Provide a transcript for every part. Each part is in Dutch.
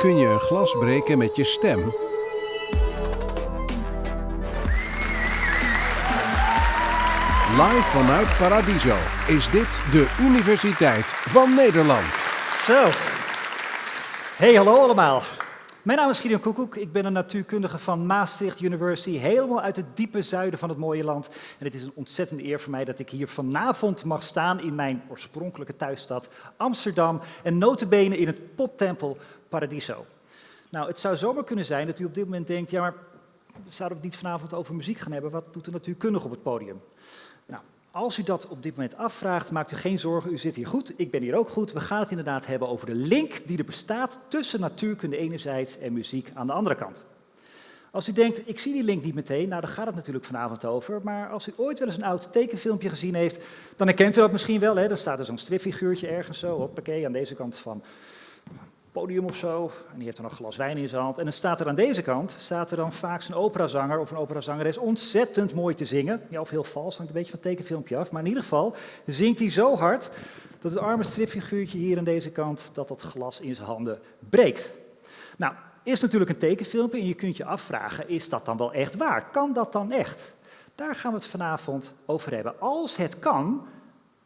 Kun je een glas breken met je stem? Live vanuit Paradiso is dit de Universiteit van Nederland. Zo. Hey, hallo allemaal. Mijn naam is Gideon Koekoek. Ik ben een natuurkundige van Maastricht University, helemaal uit het diepe zuiden van het mooie land. En het is een ontzettende eer voor mij dat ik hier vanavond mag staan in mijn oorspronkelijke thuisstad Amsterdam en notabene in het poptempel Paradiso. Nou, het zou zomaar kunnen zijn dat u op dit moment denkt, ja maar zouden we het niet vanavond over muziek gaan hebben? Wat doet de natuurkundige op het podium? Als u dat op dit moment afvraagt, maakt u geen zorgen, u zit hier goed, ik ben hier ook goed. We gaan het inderdaad hebben over de link die er bestaat tussen natuurkunde enerzijds en muziek aan de andere kant. Als u denkt, ik zie die link niet meteen, nou daar gaat het natuurlijk vanavond over, maar als u ooit wel eens een oud tekenfilmpje gezien heeft, dan herkent u dat misschien wel. Hè? Dan staat er zo'n stripfiguurtje ergens zo, hoppakee, aan deze kant van podium of zo. En die heeft dan een glas wijn in zijn hand. En dan staat er aan deze kant, staat er dan vaak zo'n operazanger of een operazangeres ontzettend mooi te zingen. Ja, of heel vals, hangt een beetje van het tekenfilmpje af. Maar in ieder geval zingt hij zo hard dat het arme stripfiguurtje hier aan deze kant, dat dat glas in zijn handen breekt. Nou, is natuurlijk een tekenfilmpje en je kunt je afvragen, is dat dan wel echt waar? Kan dat dan echt? Daar gaan we het vanavond over hebben. Als het kan,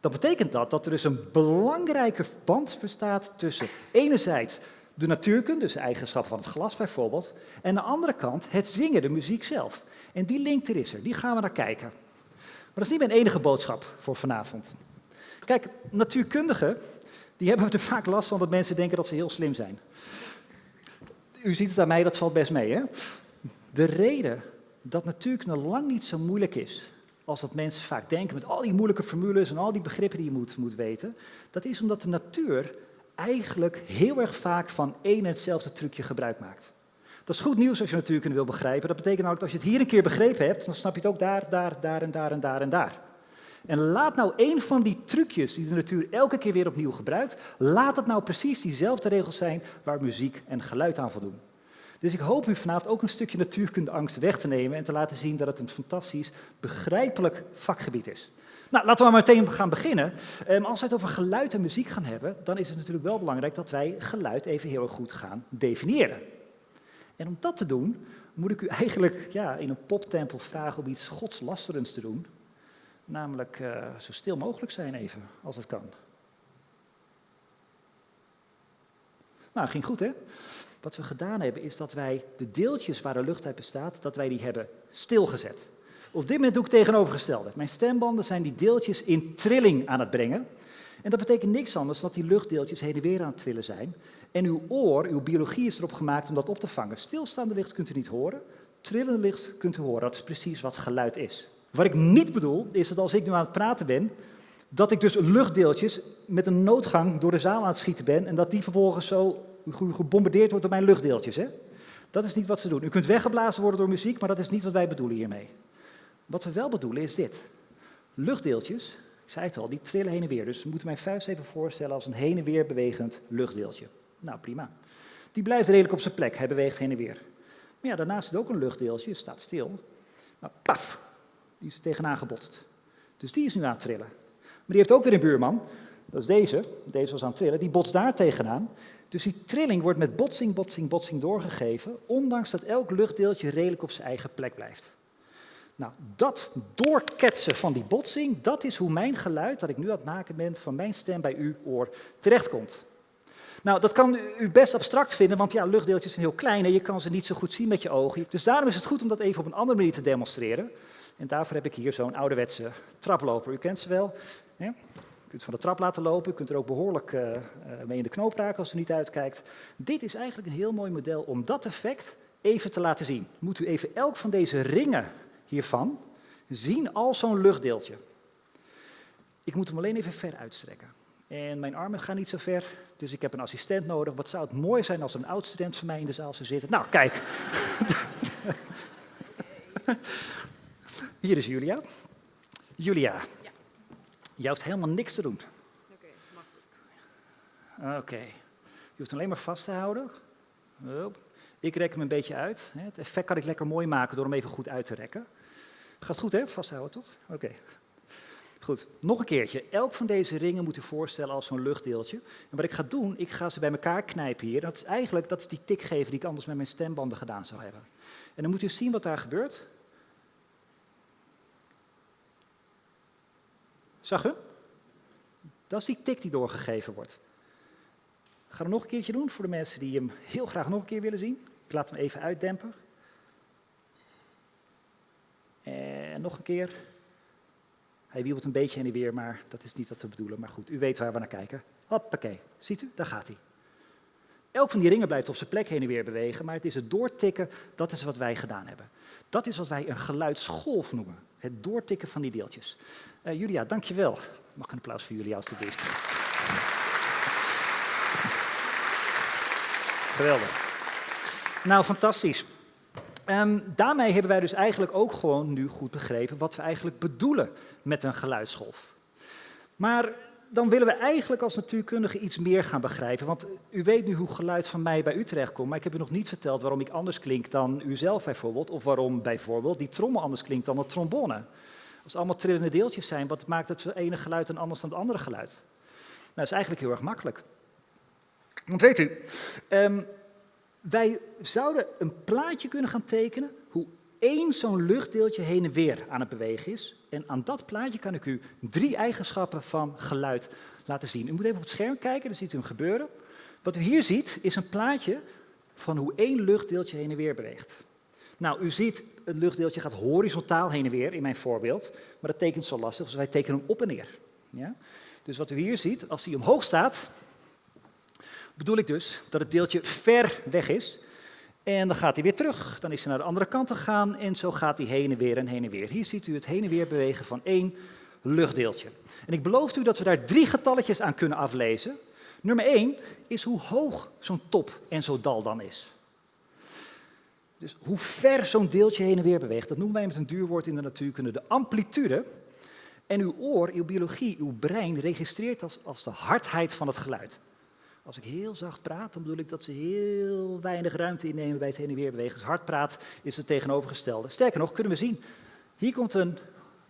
dan betekent dat dat er dus een belangrijke band bestaat tussen enerzijds de natuurkunde, dus de eigenschappen van het glas bijvoorbeeld, en aan de andere kant het zingen, de muziek zelf. En die link er is er, die gaan we naar kijken. Maar dat is niet mijn enige boodschap voor vanavond. Kijk, natuurkundigen, die hebben er vaak last van dat mensen denken dat ze heel slim zijn. U ziet het aan mij, dat valt best mee. Hè? De reden dat natuurkunde lang niet zo moeilijk is als dat mensen vaak denken met al die moeilijke formules en al die begrippen die je moet, moet weten, dat is omdat de natuur eigenlijk heel erg vaak van één en hetzelfde trucje gebruik maakt. Dat is goed nieuws als je natuurkunde wil begrijpen. Dat betekent namelijk dat als je het hier een keer begrepen hebt, dan snap je het ook daar, daar, daar en daar en daar en daar. En laat nou één van die trucjes die de natuur elke keer weer opnieuw gebruikt, laat het nou precies diezelfde regels zijn waar muziek en geluid aan voldoen. Dus ik hoop u vanavond ook een stukje natuurkundeangst weg te nemen en te laten zien dat het een fantastisch, begrijpelijk vakgebied is. Nou, laten we maar meteen gaan beginnen. Um, als we het over geluid en muziek gaan hebben, dan is het natuurlijk wel belangrijk dat wij geluid even heel goed gaan definiëren. En om dat te doen, moet ik u eigenlijk ja, in een poptempel vragen om iets godslasterends te doen. Namelijk uh, zo stil mogelijk zijn even, als het kan. Nou, ging goed hè? Wat we gedaan hebben is dat wij de deeltjes waar de lucht uit bestaat, dat wij die hebben stilgezet. Op dit moment doe ik tegenovergestelde. Mijn stembanden zijn die deeltjes in trilling aan het brengen. En dat betekent niks anders dan dat die luchtdeeltjes heen en weer aan het trillen zijn. En uw oor, uw biologie is erop gemaakt om dat op te vangen. Stilstaande licht kunt u niet horen, trillende licht kunt u horen. Dat is precies wat geluid is. Wat ik niet bedoel, is dat als ik nu aan het praten ben, dat ik dus luchtdeeltjes met een noodgang door de zaal aan het schieten ben en dat die vervolgens zo gebombardeerd wordt door mijn luchtdeeltjes. Hè? Dat is niet wat ze doen. U kunt weggeblazen worden door muziek, maar dat is niet wat wij bedoelen hiermee. Wat we wel bedoelen is dit. Luchtdeeltjes, ik zei het al, die trillen heen en weer. Dus we moeten mijn vuist even voorstellen als een heen en weer bewegend luchtdeeltje. Nou, prima. Die blijft redelijk op zijn plek, hij beweegt heen en weer. Maar ja, daarnaast zit ook een luchtdeeltje, staat stil. Maar paf, die is tegenaan gebotst. Dus die is nu aan het trillen. Maar die heeft ook weer een buurman, dat is deze, deze was aan het trillen, die botst daar tegenaan. Dus die trilling wordt met botsing, botsing, botsing doorgegeven, ondanks dat elk luchtdeeltje redelijk op zijn eigen plek blijft. Nou, dat doorketsen van die botsing, dat is hoe mijn geluid, dat ik nu aan het maken ben, van mijn stem bij uw oor terechtkomt. Nou, dat kan u best abstract vinden, want ja, luchtdeeltjes zijn heel klein en je kan ze niet zo goed zien met je ogen. Dus daarom is het goed om dat even op een andere manier te demonstreren. En daarvoor heb ik hier zo'n ouderwetse traploper. U kent ze wel. Hè? Kunt van de trap laten lopen, u kunt er ook behoorlijk uh, mee in de knoop raken als u niet uitkijkt. Dit is eigenlijk een heel mooi model om dat effect even te laten zien. Moet u even elk van deze ringen hiervan zien als zo'n luchtdeeltje. Ik moet hem alleen even ver uitstrekken. En mijn armen gaan niet zo ver, dus ik heb een assistent nodig. Wat zou het mooi zijn als een oud-student van mij in de zaal zou zitten. Nou, kijk. Hier is Julia. Julia, je hoeft helemaal niks te doen. Oké, makkelijk. Oké. Je hoeft alleen maar vast te houden. Ik rek hem een beetje uit. Het effect kan ik lekker mooi maken door hem even goed uit te rekken. Gaat goed, hè? Vasthouden, toch? Oké. Goed, nog een keertje. Elk van deze ringen moet u voorstellen als zo'n luchtdeeltje. En wat ik ga doen, ik ga ze bij elkaar knijpen hier. Dat is eigenlijk dat is die tik geven die ik anders met mijn stembanden gedaan zou hebben. En dan moet u zien wat daar gebeurt. Zag u? Dat is die tik die doorgegeven wordt. Ik ga hem nog een keertje doen voor de mensen die hem heel graag nog een keer willen zien. Ik laat hem even uitdempen. En nog een keer. Hij wiebelt een beetje heen en weer, maar dat is niet wat we bedoelen. Maar goed, u weet waar we naar kijken. Hoppakee, ziet u, daar gaat hij. Elk van die ringen blijft op zijn plek heen en weer bewegen, maar het is het doortikken, dat is wat wij gedaan hebben. Dat is wat wij een geluidsgolf noemen. Het doortikken van die deeltjes. Uh, Julia, dankjewel. Mag een applaus voor Julia alstublieft. Geweldig. Nou, fantastisch. Um, daarmee hebben wij dus eigenlijk ook gewoon nu goed begrepen wat we eigenlijk bedoelen met een geluidsgolf. Maar dan willen we eigenlijk als natuurkundige iets meer gaan begrijpen. Want u weet nu hoe geluid van mij bij u terechtkomt, maar ik heb u nog niet verteld waarom ik anders klink dan u zelf bijvoorbeeld. Of waarom bijvoorbeeld die trommel anders klinkt dan de trombone. Als het allemaal trillende deeltjes zijn, wat maakt het ene geluid dan anders dan het andere geluid? Nou, dat is eigenlijk heel erg makkelijk. Want weet u, um, wij zouden een plaatje kunnen gaan tekenen hoe één zo'n luchtdeeltje heen en weer aan het bewegen is. En aan dat plaatje kan ik u drie eigenschappen van geluid laten zien. U moet even op het scherm kijken, dan ziet u hem gebeuren. Wat u hier ziet is een plaatje van hoe één luchtdeeltje heen en weer beweegt. Nou, u ziet, het luchtdeeltje gaat horizontaal heen en weer in mijn voorbeeld, maar dat tekent zo lastig, dus wij tekenen hem op en neer. Ja? Dus wat u hier ziet, als hij omhoog staat, bedoel ik dus dat het deeltje ver weg is. En dan gaat hij weer terug, dan is hij naar de andere kant gegaan en zo gaat hij heen en weer en heen en weer. Hier ziet u het heen en weer bewegen van één luchtdeeltje. En ik beloof u dat we daar drie getalletjes aan kunnen aflezen. Nummer één is hoe hoog zo'n top en zo'n dal dan is. Dus hoe ver zo'n deeltje heen en weer beweegt, dat noemen wij met een duurwoord in de natuurkunde de amplitude. En uw oor, uw biologie, uw brein registreert als, als de hardheid van het geluid. Als ik heel zacht praat, dan bedoel ik dat ze heel weinig ruimte innemen bij het heen en weer bewegen. Als hard praat is het tegenovergestelde. Sterker nog, kunnen we zien, hier komt een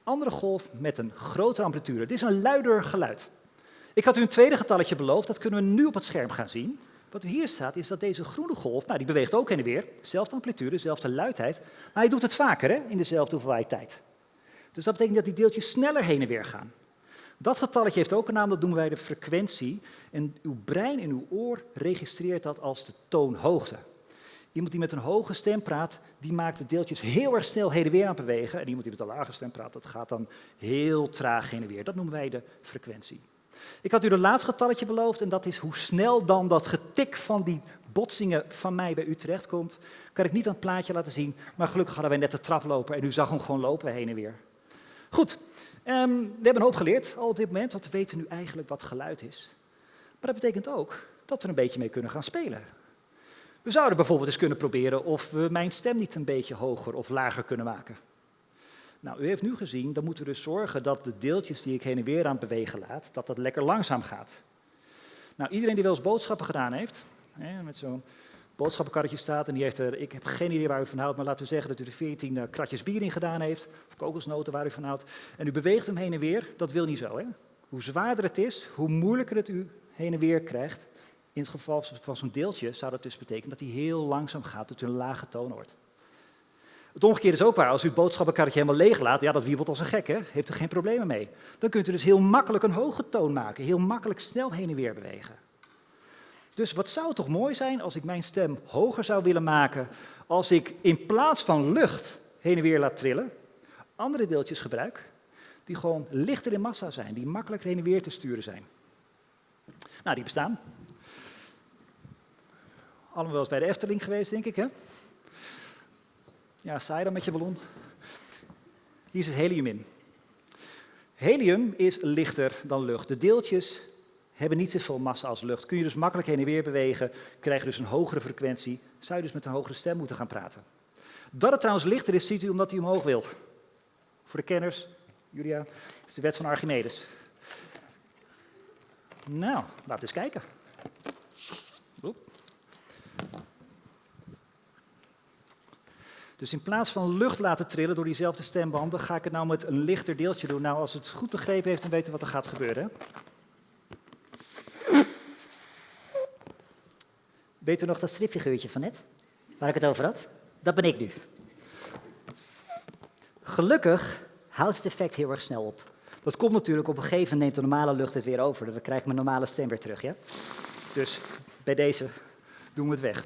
andere golf met een grotere amplitude. Dit is een luider geluid. Ik had u een tweede getalletje beloofd, dat kunnen we nu op het scherm gaan zien. Wat hier staat is dat deze groene golf, nou die beweegt ook heen en weer, dezelfde amplitude, dezelfde luidheid, maar hij doet het vaker hè, in dezelfde hoeveelheid tijd. Dus dat betekent dat die deeltjes sneller heen en weer gaan. Dat getalletje heeft ook een naam, dat noemen wij de frequentie. En uw brein en uw oor registreert dat als de toonhoogte. Iemand die met een hoge stem praat, die maakt de deeltjes heel erg snel heen en weer aan bewegen. En iemand die met een lage stem praat, dat gaat dan heel traag heen en weer. Dat noemen wij de frequentie. Ik had u een laatste getalletje beloofd en dat is hoe snel dan dat getik van die botsingen van mij bij u terechtkomt. Kan ik niet aan het plaatje laten zien, maar gelukkig hadden wij net de trap lopen en u zag hem gewoon lopen heen en weer. Goed, Um, we hebben een hoop geleerd al op dit moment, want we weten nu eigenlijk wat geluid is. Maar dat betekent ook dat we er een beetje mee kunnen gaan spelen. We zouden bijvoorbeeld eens kunnen proberen of we mijn stem niet een beetje hoger of lager kunnen maken. Nou, u heeft nu gezien, dan moeten we dus zorgen dat de deeltjes die ik heen en weer aan het bewegen laat, dat dat lekker langzaam gaat. Nou, iedereen die wel eens boodschappen gedaan heeft, hè, met zo'n boodschappenkarretje staat en die heeft er, ik heb geen idee waar u van houdt, maar laten we zeggen dat u er 14 uh, kratjes bier in gedaan heeft, of kokosnoten waar u van houdt, en u beweegt hem heen en weer, dat wil niet zo. Hè? Hoe zwaarder het is, hoe moeilijker het u heen en weer krijgt. In het geval van zo'n deeltje zou dat dus betekenen dat hij heel langzaam gaat, tot u een lage toon hoort. Het omgekeerde is ook waar. Als u het boodschappenkarretje helemaal leeg laat, ja, dat wiebelt als een gek, hè? heeft er geen problemen mee. Dan kunt u dus heel makkelijk een hoge toon maken, heel makkelijk snel heen en weer bewegen. Dus wat zou toch mooi zijn als ik mijn stem hoger zou willen maken, als ik in plaats van lucht heen en weer laat trillen, andere deeltjes gebruik, die gewoon lichter in massa zijn, die makkelijk heen en weer te sturen zijn. Nou, die bestaan. Allemaal wel eens bij de Efteling geweest, denk ik, hè? Ja, saai dan met je ballon. Hier zit helium in. Helium is lichter dan lucht. De deeltjes hebben niet zoveel massa als lucht. Kun je dus makkelijk heen en weer bewegen, krijg je dus een hogere frequentie, zou je dus met een hogere stem moeten gaan praten. Dat het trouwens lichter is, ziet u omdat hij omhoog wil. Voor de kenners, Julia, is de wet van Archimedes. Nou, laten we eens kijken. Dus in plaats van lucht laten trillen door diezelfde stembanden, ga ik het nou met een lichter deeltje doen. Nou, als het goed begrepen heeft, dan weten we wat er gaat gebeuren. Weet u nog dat stripfiguurtje van net, waar ik het over had? Dat ben ik nu. Gelukkig houdt het effect heel erg snel op. Dat komt natuurlijk op een gegeven moment neemt de normale lucht het weer over. Dan krijg ik mijn normale stem weer terug. Ja? Dus bij deze doen we het weg.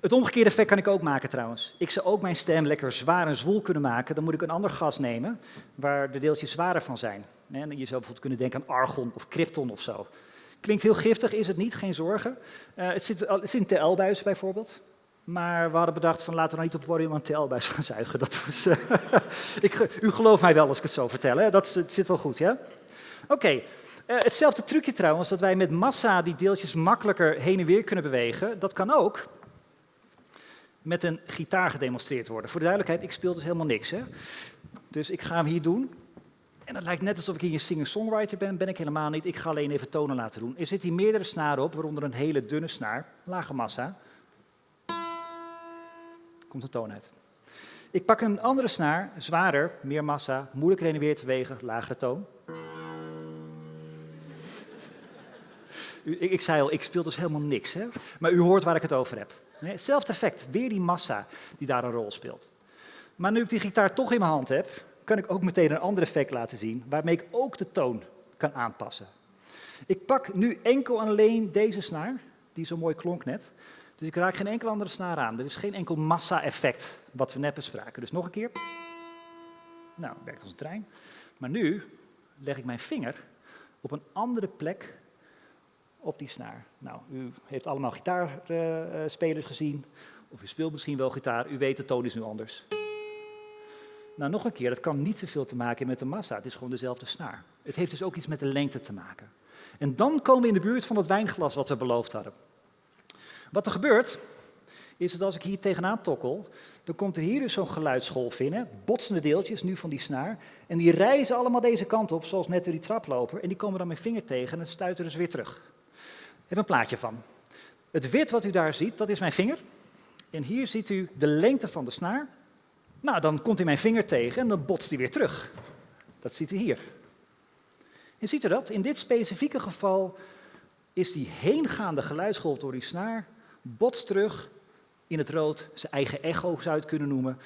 Het omgekeerde effect kan ik ook maken trouwens. Ik zou ook mijn stem lekker zwaar en zwoel kunnen maken. Dan moet ik een ander gas nemen waar de deeltjes zwaarder van zijn. je zou bijvoorbeeld kunnen denken aan argon of krypton of zo. Klinkt heel giftig, is het niet, geen zorgen. Uh, het, zit, het zit in TL-buis bijvoorbeeld. Maar we hadden bedacht van laten we nou niet op het podium een TL-buis gaan zuigen. Dat was, uh, ik, u gelooft mij wel als ik het zo vertel? Dat, zit wel goed, ja? Oké, uh, hetzelfde trucje trouwens, dat wij met massa die deeltjes makkelijker heen en weer kunnen bewegen, dat kan ook met een gitaar gedemonstreerd worden. Voor de duidelijkheid, ik speel dus helemaal niks. Hè? Dus ik ga hem hier doen. En het lijkt net alsof ik hier een singer-songwriter ben, ben ik helemaal niet. Ik ga alleen even tonen laten doen. Er zitten hier meerdere snaren op, waaronder een hele dunne snaar, lage massa. Komt de toon uit. Ik pak een andere snaar, zwaarder, meer massa, moeilijker heen en weer te wegen, lagere toon. Ik, ik, zei al, ik speel dus helemaal niks. Hè? Maar u hoort waar ik het over heb. Hetzelfde effect, weer die massa die daar een rol speelt. Maar nu ik die gitaar toch in mijn hand heb, kan ik ook meteen een ander effect laten zien, waarmee ik ook de toon kan aanpassen. Ik pak nu enkel en alleen deze snaar, die zo mooi klonk net. Dus ik raak geen enkele andere snaar aan. Er is geen enkel massa-effect wat we net bespraken. Dus nog een keer. Nou, werkt als een trein. Maar nu leg ik mijn vinger op een andere plek op die snaar. Nou, u heeft allemaal gitaarspelers gezien, of u speelt misschien wel gitaar, u weet de toon is nu anders. Nou, nog een keer, dat kan niet zoveel te maken met de massa, het is gewoon dezelfde snaar. Het heeft dus ook iets met de lengte te maken. En dan komen we in de buurt van het wijnglas wat we beloofd hadden. Wat er gebeurt, is dat als ik hier tegenaan tokkel, dan komt er hier dus zo'n geluidsgolf in, botsende deeltjes, nu van die snaar, en die reizen allemaal deze kant op, zoals net door die traploper, en die komen dan mijn vinger tegen en het stuit dus weer terug heb een plaatje van. Het wit wat u daar ziet, dat is mijn vinger. En hier ziet u de lengte van de snaar. Nou, dan komt hij mijn vinger tegen en dan botst hij weer terug. Dat ziet u hier. En ziet u dat? In dit specifieke geval is die heengaande geluidsgolf door die snaar, botst terug in het rood, zijn eigen echo zou je het kunnen noemen.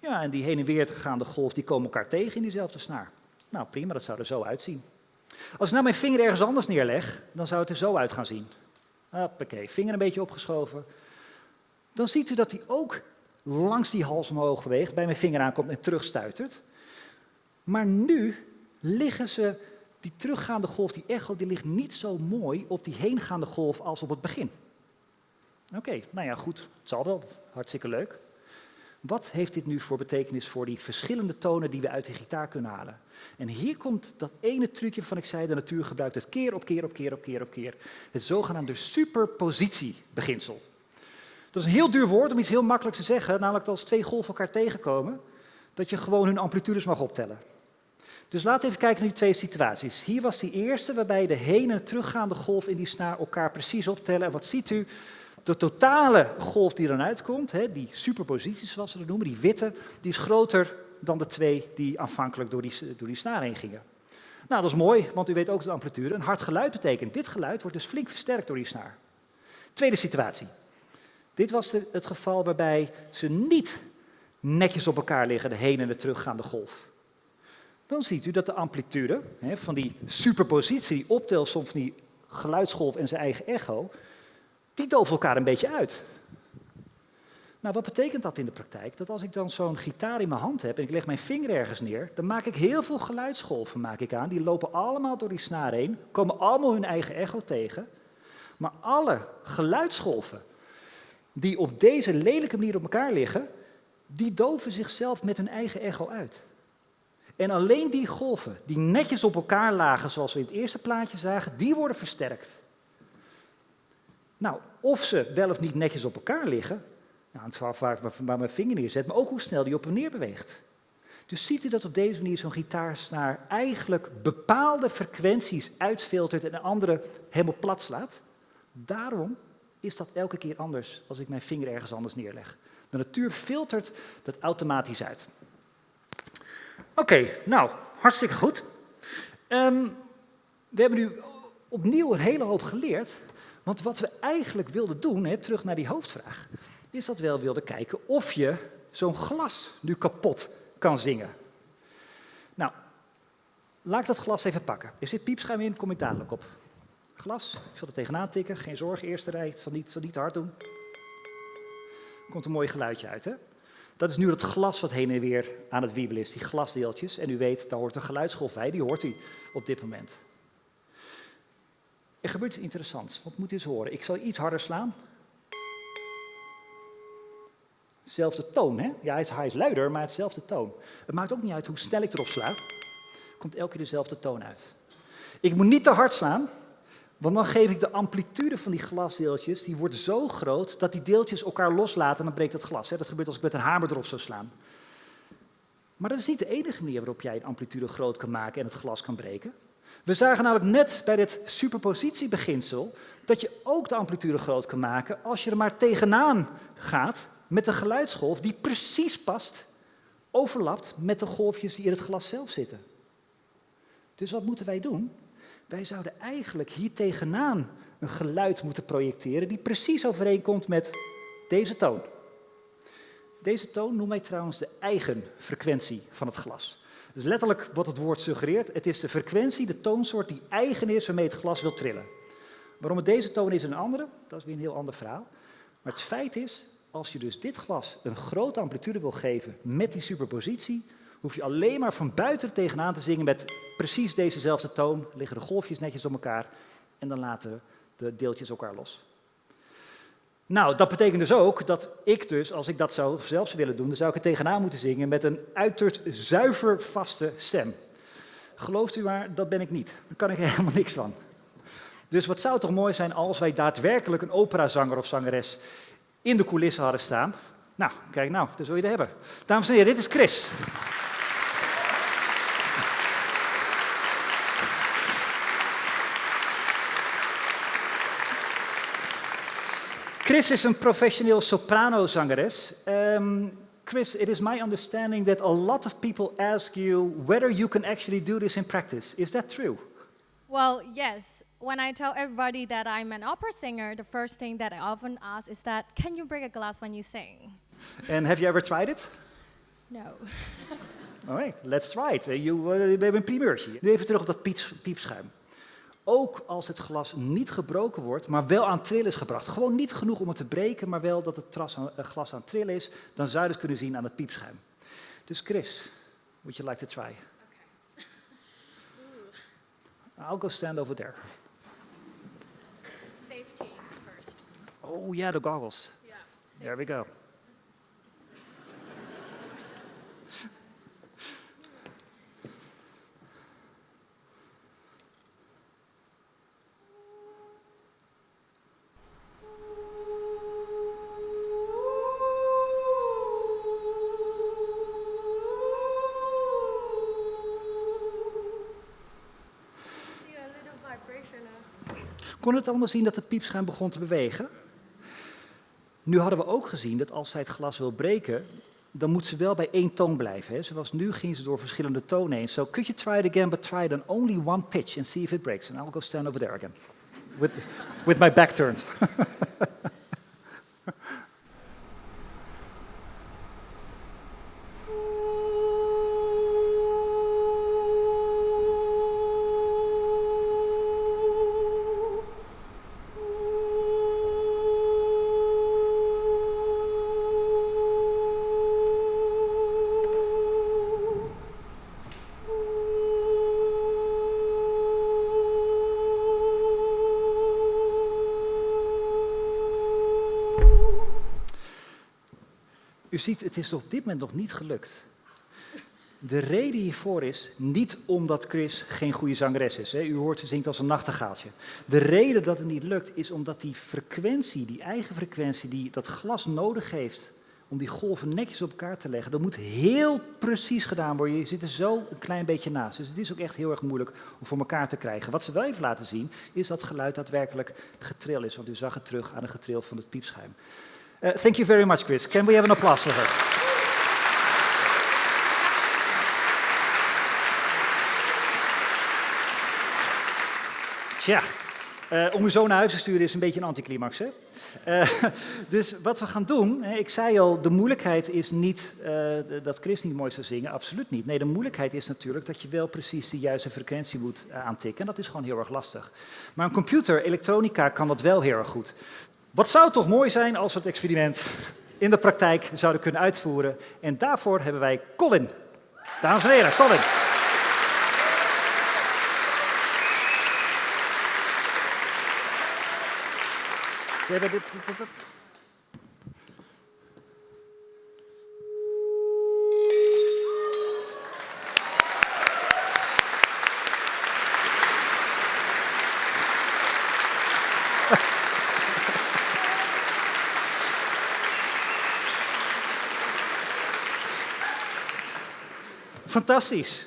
Ja, en die heen en weer gaande golf, die komen elkaar tegen in diezelfde snaar. Nou, prima, dat zou er zo uitzien. Als ik nou mijn vinger ergens anders neerleg, dan zou het er zo uit gaan zien. Hoppakee, vinger een beetje opgeschoven. Dan ziet u dat hij ook langs die hals omhoog beweegt, bij mijn vinger aankomt en terugstuitert. Maar nu liggen ze, die teruggaande golf, die echo, die ligt niet zo mooi op die heengaande golf als op het begin. Oké, nou ja, goed, het zal wel, hartstikke leuk. Wat heeft dit nu voor betekenis voor die verschillende tonen die we uit de gitaar kunnen halen? En hier komt dat ene trucje van ik zei, de natuur gebruikt het keer op keer op keer op keer op keer. Het zogenaamde superpositiebeginsel. Dat is een heel duur woord om iets heel makkelijk te zeggen, namelijk dat als twee golven elkaar tegenkomen, dat je gewoon hun amplitudes mag optellen. Dus laten we even kijken naar die twee situaties. Hier was die eerste, waarbij de heen- en teruggaande golf in die snaar elkaar precies optellen. En wat ziet u? De totale golf die eruit uitkomt, hè, die superpositie zoals we dat noemen, die witte, die is groter dan de twee die aanvankelijk door die, door die snaar heen gingen. Nou, dat is mooi, want u weet ook de amplitude. Een hard geluid betekent, dit geluid wordt dus flink versterkt door die snaar. Tweede situatie. Dit was het geval waarbij ze niet netjes op elkaar liggen, de heen- en de teruggaande golf. Dan ziet u dat de amplitude hè, van die superpositie, die optelsom van die geluidsgolf en zijn eigen echo, die doven elkaar een beetje uit. Nou, wat betekent dat in de praktijk? Dat als ik dan zo'n gitaar in mijn hand heb en ik leg mijn vinger ergens neer, dan maak ik heel veel geluidsgolven maak ik aan. Die lopen allemaal door die snaar heen, komen allemaal hun eigen echo tegen. Maar alle geluidsgolven die op deze lelijke manier op elkaar liggen, die doven zichzelf met hun eigen echo uit. En alleen die golven die netjes op elkaar lagen, zoals we in het eerste plaatje zagen, die worden versterkt. Nou, of ze wel of niet netjes op elkaar liggen, nou, het is waar, waar mijn vinger neerzet, maar ook hoe snel die op en neer beweegt. Dus ziet u dat op deze manier zo'n gitaarsnaar eigenlijk bepaalde frequenties uitfiltert en andere helemaal plat slaat? Daarom is dat elke keer anders als ik mijn vinger ergens anders neerleg. De natuur filtert dat automatisch uit. Oké, nou, hartstikke goed. Ehm, we hebben nu opnieuw een hele hoop geleerd. Want wat we eigenlijk wilden doen, terug naar die hoofdvraag, is dat we wel wilden kijken of je zo'n glas nu kapot kan zingen. Nou, laat ik dat glas even pakken. Er zit piepschuim in, kom ik dadelijk op. Glas, ik zal er tegenaan tikken, geen zorg, eerste rij, het zal niet, zal niet te hard doen. Komt een mooi geluidje uit, hè? Dat is nu het glas wat heen en weer aan het wiebelen is, die glasdeeltjes. En u weet, daar hoort een geluidsgolf bij, die hoort u op dit moment. Er gebeurt iets interessants, wat moet u eens horen. Ik zal iets harder slaan. Hetzelfde toon, hè? Ja, hij is, hij is luider, maar hetzelfde toon. Het maakt ook niet uit hoe snel ik erop sla. Komt elke keer dezelfde toon uit. Ik moet niet te hard slaan, want dan geef ik de amplitude van die glasdeeltjes, die wordt zo groot dat die deeltjes elkaar loslaten en dan breekt het glas. Dat gebeurt als ik met een hamer erop zou slaan. Maar dat is niet de enige manier waarop jij een amplitude groot kan maken en het glas kan breken. We zagen namelijk net bij dit superpositiebeginsel dat je ook de amplitude groot kan maken als je er maar tegenaan gaat met een geluidsgolf die precies past, overlapt met de golfjes die in het glas zelf zitten. Dus wat moeten wij doen? Wij zouden eigenlijk hier tegenaan een geluid moeten projecteren die precies overeenkomt met deze toon. Deze toon noemen wij trouwens de eigen frequentie van het glas. Dus letterlijk wat het woord suggereert, het is de frequentie, de toonsoort die eigen is waarmee het glas wil trillen. Waarom het deze toon is en een andere, dat is weer een heel ander verhaal. Maar het feit is, als je dus dit glas een grote amplitude wil geven met die superpositie, hoef je alleen maar van buiten tegenaan te zingen met precies dezezelfde toon. Liggen de golfjes netjes op elkaar en dan laten de deeltjes elkaar los. Nou, dat betekent dus ook dat ik dus, als ik dat zou zelf willen doen, dan zou ik er tegenaan moeten zingen met een uiterst zuiver vaste stem. Gelooft u maar, dat ben ik niet. Daar kan ik helemaal niks van. Dus wat zou toch mooi zijn als wij daadwerkelijk een operazanger of zangeres in de coulissen hadden staan. Nou, kijk nou, daar zul je er hebben. Dames en heren, dit is Chris. Chris is een professioneel soprano-zangeres. Um, Chris, it is my understanding that a lot of people ask you whether you can actually do this in practice. Is that true? Well, yes. When I tell everybody that I'm an opera singer, the first thing that I often ask is that, can you break a glass when you sing? And have you ever tried it? No. All right, let's try it. You, uh, we hebben een primeurtje. Nu even terug op dat piepschuim. Ook als het glas niet gebroken wordt, maar wel aan trillen is gebracht. Gewoon niet genoeg om het te breken, maar wel dat het uh, glas aan trillen is. Dan zou je het kunnen zien aan het piepschuim. Dus Chris, would you like to try? Okay. I'll go stand over there. Safety first. Oh yeah, the goggles. Yeah. There we go. Kon het allemaal zien dat het piepschuim begon te bewegen. Nu hadden we ook gezien dat als zij het glas wil breken, dan moet ze wel bij één toon blijven. Hè. Zoals nu ging ze door verschillende tonen heen. So could you try it again, but try it on only one pitch and see if it breaks. And I'll go stand over there again, with, with my back turned. U ziet, het is op dit moment nog niet gelukt. De reden hiervoor is niet omdat Chris geen goede zangeres is. Hè. U hoort ze zingt als een nachtegaaltje. De reden dat het niet lukt is omdat die frequentie, die eigen frequentie die dat glas nodig heeft om die golven netjes op elkaar te leggen. Dat moet heel precies gedaan worden. Je zit er zo een klein beetje naast. Dus het is ook echt heel erg moeilijk om voor elkaar te krijgen. Wat ze wel even laten zien, is dat geluid daadwerkelijk getril is. Want u zag het terug aan het getril van het piepschuim. Uh, thank you very much, Chris. Can we have an applause for her? Tja, uh, om u zo naar huis te sturen is een beetje een anticlimax. Hè? Uh, dus wat we gaan doen, ik zei al, de moeilijkheid is niet uh, dat Chris niet mooi zou zingen, absoluut niet. Nee, de moeilijkheid is natuurlijk dat je wel precies de juiste frequentie moet aantikken. En dat is gewoon heel erg lastig. Maar een computer, elektronica, kan dat wel heel erg goed. Wat zou toch mooi zijn als we het experiment in de praktijk zouden kunnen uitvoeren. En daarvoor hebben wij Colin. Dames en heren, Colin. Ze hebben dit, Fantastisch.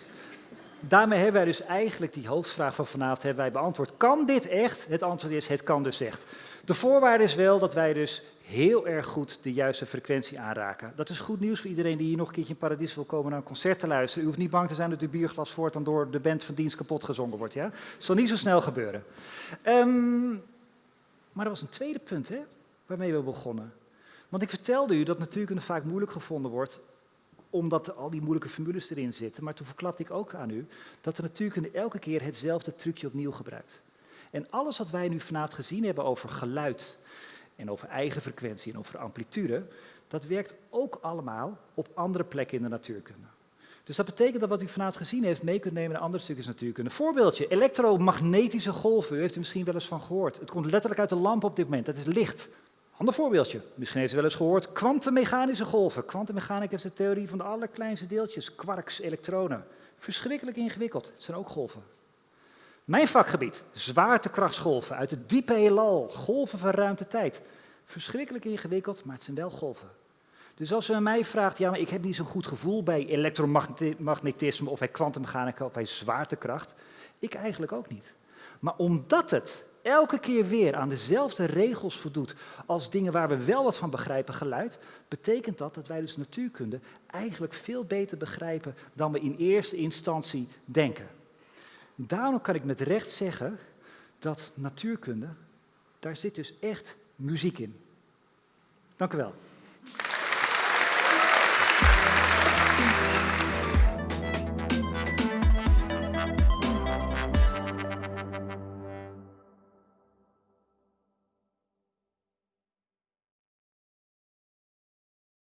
Daarmee hebben wij dus eigenlijk die hoofdvraag van vanavond hebben wij beantwoord. Kan dit echt? Het antwoord is, het kan dus echt. De voorwaarde is wel dat wij dus heel erg goed de juiste frequentie aanraken. Dat is goed nieuws voor iedereen die hier nog een keertje in Paradies wil komen naar een concert te luisteren. U hoeft niet bang te zijn dat uw bierglas voortaan door de band van dienst kapot gezongen wordt. Ja? Zal niet zo snel gebeuren. Um, maar er was een tweede punt hè, waarmee we begonnen. Want ik vertelde u dat natuurkunde vaak moeilijk gevonden wordt omdat al die moeilijke formules erin zitten. Maar toen verklapte ik ook aan u dat de natuurkunde elke keer hetzelfde trucje opnieuw gebruikt. En alles wat wij nu vanavond gezien hebben over geluid en over eigen frequentie en over amplitude, dat werkt ook allemaal op andere plekken in de natuurkunde. Dus dat betekent dat wat u vanavond gezien heeft mee kunt nemen naar andere stukjes natuurkunde. Voorbeeldje, elektromagnetische golven, u heeft er misschien wel eens van gehoord. Het komt letterlijk uit de lamp op dit moment, dat is licht. Ander voorbeeldje, misschien heeft u wel eens gehoord, kwantummechanische golven. Kwantummechanica is de theorie van de allerkleinste deeltjes, quarks, elektronen. Verschrikkelijk ingewikkeld, het zijn ook golven. Mijn vakgebied, zwaartekrachtsgolven uit het diepe heelal, golven van ruimte-tijd. Verschrikkelijk ingewikkeld, maar het zijn wel golven. Dus als u mij vraagt, ja, maar ik heb niet zo'n goed gevoel bij elektromagnetisme of bij kwantummechanica of bij zwaartekracht, ik eigenlijk ook niet. Maar omdat het elke keer weer aan dezelfde regels voldoet als dingen waar we wel wat van begrijpen, geluid, betekent dat dat wij dus natuurkunde eigenlijk veel beter begrijpen dan we in eerste instantie denken. Daarom kan ik met recht zeggen dat natuurkunde, daar zit dus echt muziek in. Dank u wel.